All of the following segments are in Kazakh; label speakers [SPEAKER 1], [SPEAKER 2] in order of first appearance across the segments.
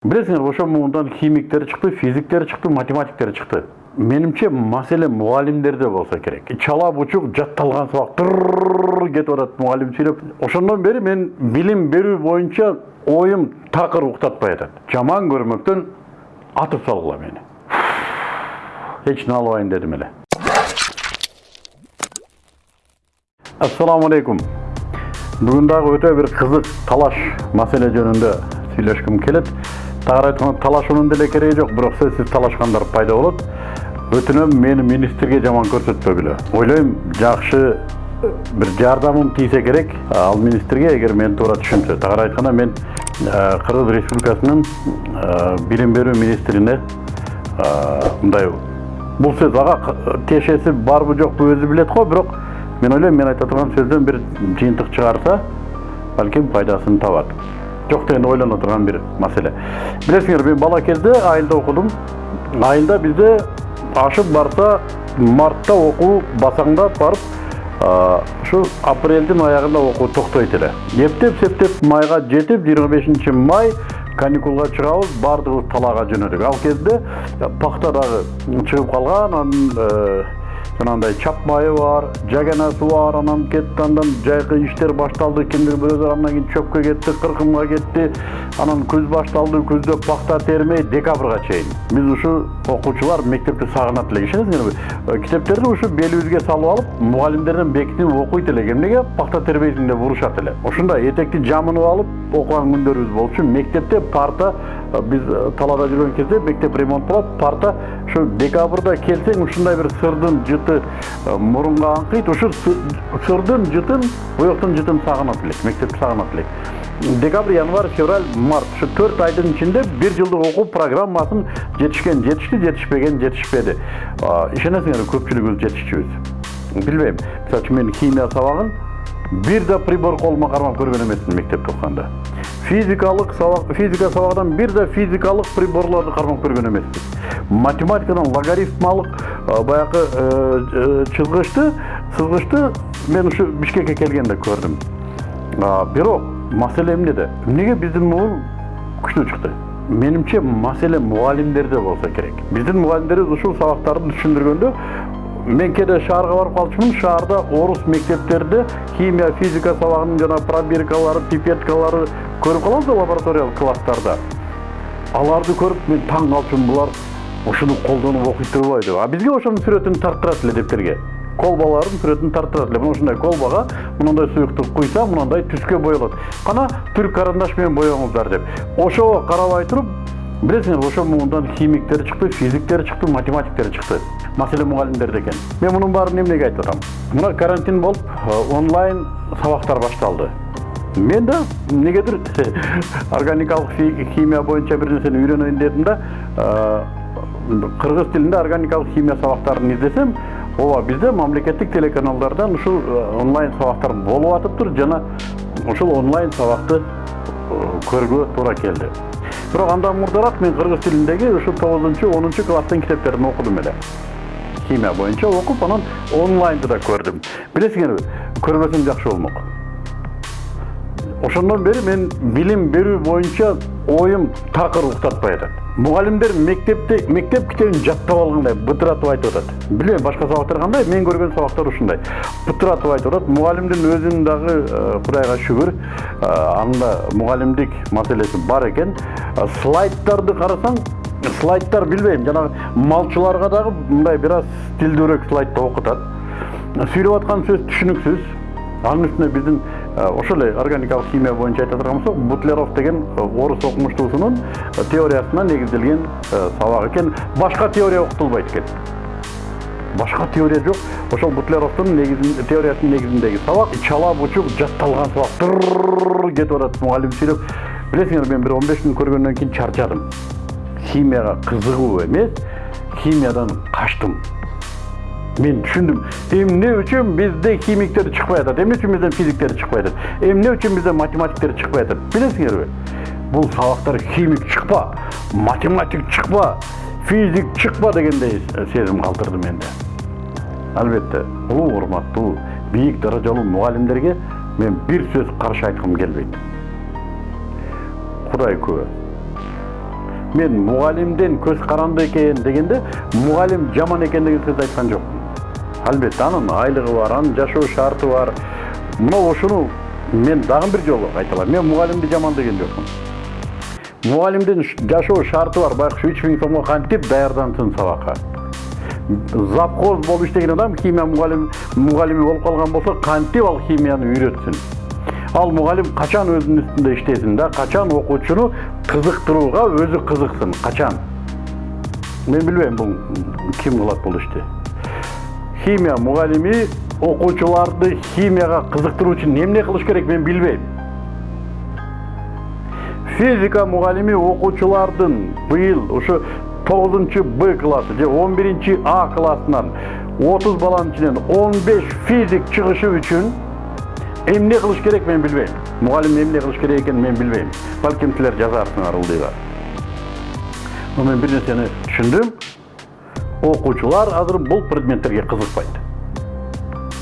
[SPEAKER 1] білесіңдер ошол муундан химиктер чыкты физиктер чыкты математиктер чыкты менимче маселе мугалимдерде болсо керек чала бучук жатталган сабак тырррр кетип атат мугалим сүйлөп ошондон бери мен билим берүү боюнча оюм такыр уктатпай атат жаман көрмөктөн атып салгыла мени эч албайын дедим эле ассаламу алейкум бүгүн дагы өтө бир кызык талаш маселе жөнүндө сүйлөшкүм келет айтканда талашуунун деле кереги жок бирок сөзсүз талашкандар пайда болот өтүнөм мени министрге жаман көрсөтпөгүлө ойлойм жакшы бир жардамым тийсе керек. Ал министрге эгер мени туура түшүнсө тагыраак айтканда мен кыргыз республикасынын билим берүү министрине мындай бул сөз ага тиешеси барбы жокпу өзү билет го бирок мен ойлойм мен айта турган сөздөн бир жыйынтык чыгарса балким пайдасын табат жок дегенде ойлоно турган бир маселе билесиңер мен бала кезде айылда окудум айылда бизде ашып барса мартта окуу басаңдап барып ушу апрелдин аягында окуу токтойт эле эптеп септеп майга жетип жыйырма бешинчи май каникулга чыгабыз баардыгыбыз талаага жөнөдүк ал кезде пахта дагы чыгып калган анан жанагындай чап майы бар жаганасы бар анан кетти андан жайкы иштер башталды кимдир бирөөдөр андан кийин чөпкө кетти кыркымга кетти. Анан күз башталды күздө пахта термей декабрга чейин. Биз ушу окуучулар мектепти сагынат элек ишенесиңерби китептерди ушу белибизге салып алып мугалимдерден бекитип окуйт элек эмнеге пахта тербейсиң деп урушат эле? Ушундай этекти жамынып алып окуган күндөрүбүз болчу. Мектепте парта биз талаада жүргөн кезде мектеп ремонт болот парта ушу декабрда келсең ушундай бир сырдын жыты мурунга аңкыйт ушу сырдын жытын буяктын жытын сагынат элек мектепти сагынат элек. Декабрь январь февраль март ушу төрт айдын ичинде бир жылдык окуу программасын жетишкен жетишти жетишпеген жетишпеди. Ишенесиңерби көпчүлүгүбүз жетишчүбүз? Билбейм. Мисалы үчүн мен химия сабагын бир да прибор колума кармап көргөн эмесмин мектепте окуганда физикалык сабак физика сабагынан бир да физикалык приборлорду кармап көргөн эмеспиз математикадан логарифмалык баягы чызгычты сызгычты мен ушу бишкекке келгенде көрдүм бирок маселе эмнеде эмнеге биздин муун күчтүү чыкты менимче маселе мугалимдерде болсо керек биздин мугалимдерибиз ушул сабактарды түшүндүргөндө мен кээде шаарга барып калчумун шаарда орус мектептерде химия физика сабагынын жана пробиркалары пипеткалары көрүп калабыз да лабораториялык класстарда аларды көрүп мен таң калчумун булар ушуну колдонуп окуйт турбайбы деп а бизге ошонун сүрөтүн тарттырат эле дептерге колбалардын сүрөтүн тарттырат эле мына ушундай колбага мындай суюктук куйса мындай түскө боелот кана түрк карандаш менен деп. Ошого карабай туруп билесиңер ошол муундан химиктер чыкты физиктер чыкты математиктер чыкты маселе мугалимдерде экен мен мунун баарын эмнеге айтып атам мына карантин болуп онлайн сабактар башталды мен да эмнегедир органикалык химия боюнча бир нерсени үйрөнөйүн дедим да кыргыз тилинде органикалык химия сабактарын издесем ооба бизде мамлекеттик телеканалдардан ушул онлайн сабактар болуп атыптыр жана ушул онлайн сабакты көрүүгө туура келди бирок андан мурдараак мен кыргыз тилиндеги ушу тогузунчу онунчу класстын китептерин окудум эле химия боюнча окуп анан онлайнды да көрдүм билесиңерби көрбөсөм жакшы болмок ошондон бери мен билим берүү боюнча оюм такыр уктатпай атат мугалимдер мектепте мектеп китебин жаттап алгандай бытыратып айтып атат билбейм башка сабактар кандай мен көргөн сабактар ушундай бытыратып айтып атат мугалимдин өзүнүн дагы кудайга шүгүр анын да мугалимдик маселеси бар экен слайдтарды карасаң слайдтар билбейм жанагы малчыларга дагы мындай бир аз стилдүүрөөк слайдта окутат сүйлөп аткан сөз түшүнүксүз анын үстүнө биздин ошол эле органикалык химия боюнча айта болсок бутлеров деген орус окумуштуусунун теориясына негизделген сабак экен башка теория окутулбайт экен башка теория жок ошол бутлеровдун теориясынын негизиндеги сабак чала бучук жатталган сабак кетип атат мугалим сүйлөп билесиңерби мен он беш күн көргөндөн кийин чарчадым. Химияга кызыгуу эмес химиядан качтым мен түшүндүм эмне үчүн бизде химиктер чыкпай атат эмне үчүн бизден физиктер чыкпай атат эмне үчүн бизден математиктер чыкпай атат билесиңерби бул сабактар химик чыкпа математик чыкпа физик чыкпа дегендей сезим калтырды менде. Албетте улуу урматтуу бийик даражалуу мугалимдерге мен бир сөз каршы айткым келбейт кудай күбө мен мугалимден көз каранды экен дегенде мугалим жаман экен деген сөз айткан жокмун албетте анын айлыгы бар анын жашоо шарты бар. Мына ушуну мен дагы бир жолу айталам мен мугалимди жаман деген жокмун мугалимдин жашоо шарты бар байкуш үч миң сомго кантип даярдансын сабакка завхоз болуп иштеген адам химия мугалим мугалими болуп калган болсо кантип ал химияны үйрөтсүн ал мугалим качан өзүнүн үстүндө иштесин да качан окуучуну кызыктырууга өзү кызыксын качан мен билбейм бул ким кылат бул ишти химия мугалими окуучуларды химияга кызыктыруу үчүн эмне кылыш керек мен билбейм физика мугалими окуучулардын быйыл ушу тогузунчу б классы же он биринчи а классынан отуз баланын ичинен он беш физик чыгышы үчүн эмне кылыш керек мен билбейм мугалим эмне кылыш керек экенин мен билбейм балким силер жазарсыңар ылдыйга мен бир нерсени түшүндүм окуучулар азыр бул предметтерге кызыкпайт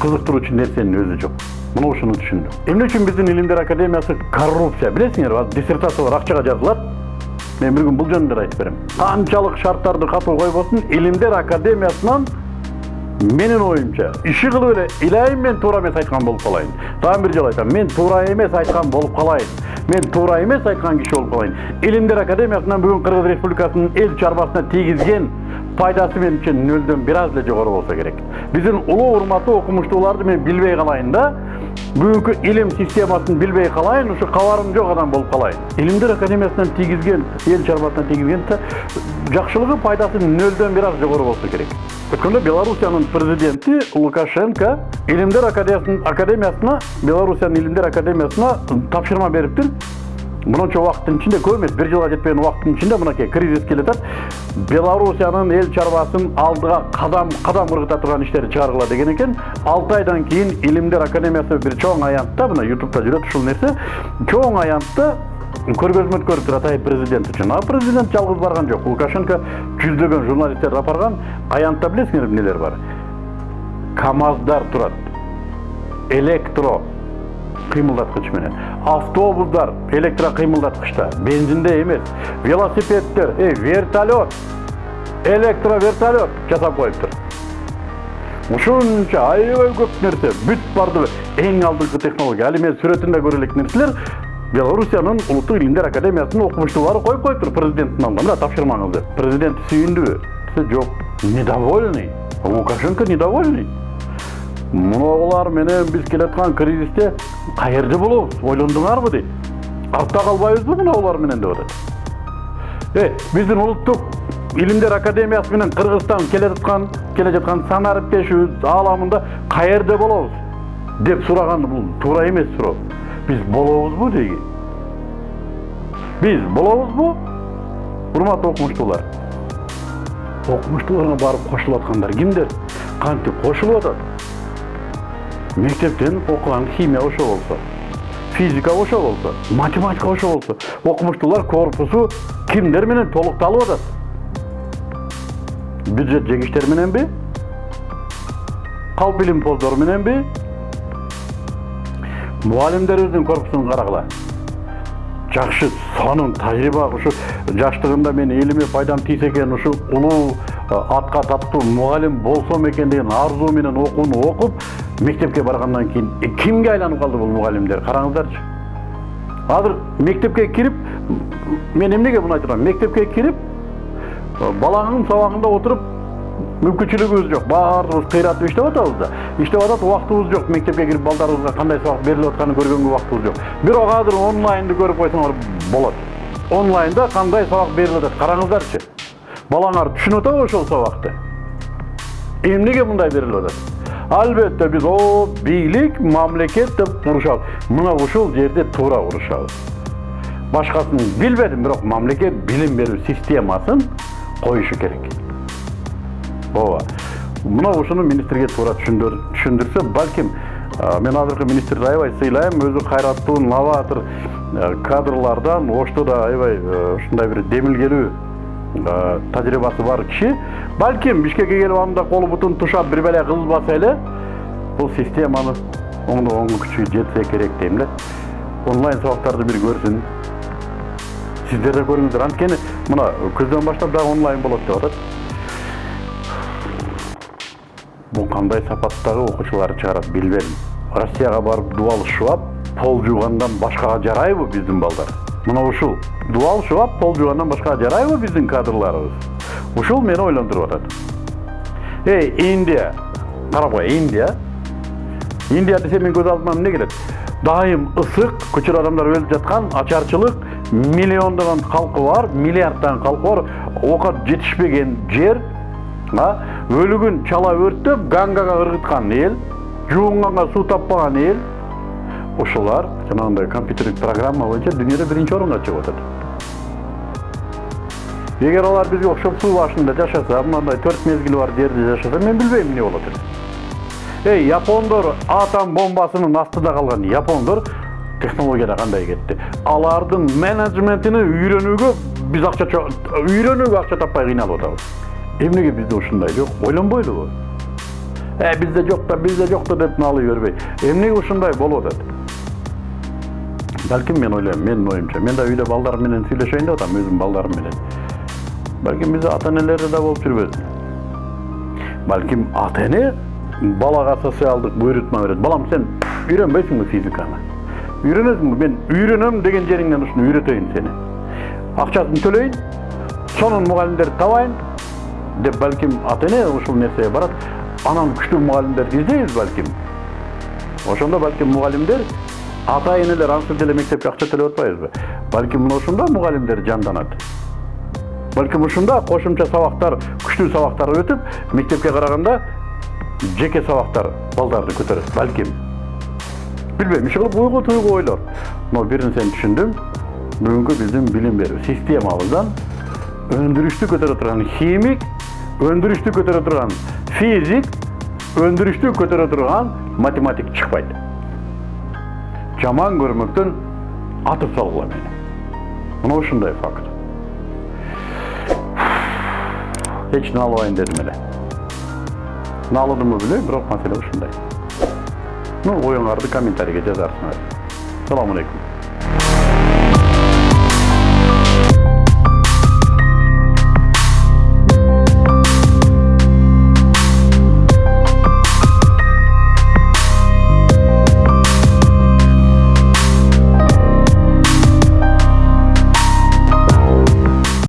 [SPEAKER 1] кызыктыруучу нерсенин өзү жок мына ушуну түшүндүм эмне үчүн биздин илимдер академиясы коррупция билесиңерби азыр диссертациялар акчага жазылат мен бир күн бул жөнүндө айтып берем канчалык шарттарды катуу койбосун илимдер академиясынан менин оюмча иши кылып эле илайым мен туура эмес айткан болуп калайын дагы бир жолу айтам мен туура эмес айткан болуп калайын мен туура эмес айткан киши болуп калайын илимдер академиясынан бүгүн кыргыз республикасынын эл чарбасына тийгизген пайдасы менимче нөлдөн бир аз эле жогору болсо керек биздин улуу урматтуу окумуштууларды мен билбей калайын да бүгүнкү илим системасын билбей калайын ушу кабарым жок адам болуп калайын илимдер академиясынан тийгизген эл чарбасына тийгизген жакшылыгы пайдасы нөлдөн бир аз жогору болсо керек өткөндө белоруссиянын президенти лукашенко илимдер академиясына белоруссиянын илимдер академиясына тапшырма бериптир мынанча убакыттын ичинде көп эмес бир жылга жетпеген убакыттын ичинде мынакей кризис келатат белоруссиянын эл чарбасын алдыга кадам кадам ыргыта турган иштерди чыгаргыла деген экен алты айдан кийин илимдер академиясы бир чоң аянтта мына ютубта жүрөт ушул нерсе чоң аянтта көргөзмө өткөрүптүр атайын президент үчүн а президент жалгыз барган жок лукашенко жүздөгөн журналисттерди алып барган аянтта билесиңерби эмнелер бар? Камаздар турат электро кыймылдаткыч менен автобустар электро кыймылдаткычта бензинде эмес велосипеддер э вертолет электро вертолет жасап коюптур ушунча аябай көп нерсе бүт барды эң алдыңкы технология али мен сүрөтүндө көрө элек нерселер белоруссиянын улуттук илимдер академиясынын окумуштуулары коюп коюптур президенттин алдына мына тапшырмаңызды президент сүйүндүбү жок недовольный. Лукашенко недовольный. Мунулар менен биз келаткан кризисте каерде болобуз ойлондуңарбы дейт артта калбайбызбы мына менен деп атат э биздин улуттук илимдер академиясы менен кыргызстан келе жаткан келе жаткан сан ариптешибиз ааламында каерде болобуз деп сураган бул туура эмес суроо биз болобузбу дейги биз болобузбу урматтуу окумуштуулар окумуштууларга барып кошулуп аткандар кимдер кантип кошулуп атат мектептен окуган химия ошо болсо физика ошо болсо математика ошо болсо окумуштуулар корпусу кимдер менен толукталып атат бюджет жегичтер мененби калп илимпоздор мененби мугалимдерибиздин корпусун карагыла жакшы сонун тажрыйба ушу жаштыгында мен элиме пайдам тийсе экен ушу улуу атка таптуу мугалим болсом экен деген арзуу менен окууну мектепке баргандан кийин кимге айланып калды бул мугалимдер караңыздарчы азыр мектепке кирип мен эмнеге муну айтып мектепке кирип балаңдын сабагында отуруп мүмкүнчүлүгүбүз жок баарыбыз кыйратып иштеп атабыз да иштеп атат убактыбыз жок мектепке кирип балдарыбызга кандай сабак берилип атканын көргөнгө убактыбыз жок бирок азыр онлайнды көрүп койсоңор болот онлайнда кандай сабак берилип атат караңыздарчы балаңар түшүнүп атабы ошол сабакты эмнеге мындай берилип атат албетте биз о бийлик мамлекет деп урушабыз мына ушул жерде туура урушабыз башкасын билбедим бирок мамлекет билим берүү системасын коюшу керек ооба мына ушуну министрге туура түшүндүрсө балким мен азыркы министрди аябай сыйлайм өзү кайраттуу новатор кадрлардан ошто да аябай ушундай бир демилгелүү тажрыйбасы бар киши балким бишкекке келип анда колу бутун тушап бир беле кылбаса эле бул системаны оңдогонго күчү жетсе керек дейм эле онлайн сабактарды бир көрсүн сиздер да көрүңүздөр анткени мына күздөн баштап дагы онлайн болот деп атат бул кандай сапаттагы окуучуларды чыгарат билбедим россияга барып дубал шубап пол жуугандан башкага жарайбы биздин балдар мына ушул дубал шубап пол жуугандан башкага жарайбы биздин кадрларыбыз ушул мени ойлонтуруп атат эй индия. Карап кой индия. Индия десе мен көз алдыма эмне келет дайым ысык көчөрө адамдар өлүп жаткан ачарчылык миллиондогон калкы бар миллиарддаган калкы бар. Оокат жетишпеген жер өлүгүн чала өрттөп гангага ыргыткан эл жуунганга суу таппаган эл. Ушулар жанагындай компьютердик программа боюнча дүйнөдө биринчи орунга чыгып атат. Эгер алар бизге окшоп суу башында жашаса мындай төрт мезгили бар жерде жашаса мен билбейм эмне болот эле эй япондор атом бомбасынын астында калган япондор технологияда кандай кетти алардын менеджментини үйрөнүүгө биз акча үйрөнүүгө акча таппай кыйналып атабыз эмнеге бизде ушундай жок ойлонбойлубу э бизде жок да бизде жок да деп наалый бербей. Эмнеге ушундай болуп атат балким мен ойлойм менин оюмча мен да үйдө балдарым менен сүйлөшөйүн деп атам өзүмдүн балдарым менен балким бизде ата энелерде да болуп жүрбөсүн балким ата эне балага социалдык буйрутма берет балам сен үйрөнбөйсүңбү физиканы? Үйрөнөсүңбү мен үйрөнөм деген жериңден ушуну үйрөтөйүн сени акчасын төлөйүн сонун мугалимдерди табайын деп балким ата эне ушул нерсеге барат анан күчтүү мугалимдерди издейбиз балким ошондо балким мугалимдер ата энелер ансыз деле мектепке акча төлөп атпайбызбы балким мына ушундо мугалимдер жанданат балким ушунда кошумча сабактар күчтүү сабактар өтүп мектепке караганда жеке сабактар балдарды көтөрөт балким билбейм иши кылып уйгу туйгу ойлор но бир нерсени түшүндүм бүгүнкү биздин билим берүү системабыздан өндүрүштү көтөрө турган химик өндүрүштү көтөрө турган физик өндүрүштү көтөрө турган математик чыкпайт жаман көрмөктөн атып салгыла мени мына ушундай факт. Эч наалбайын дедим эле наалыдымбы билбейм бирок маселе ушундай ну оюңарды комментарийге жазарсыңар саламу алейкум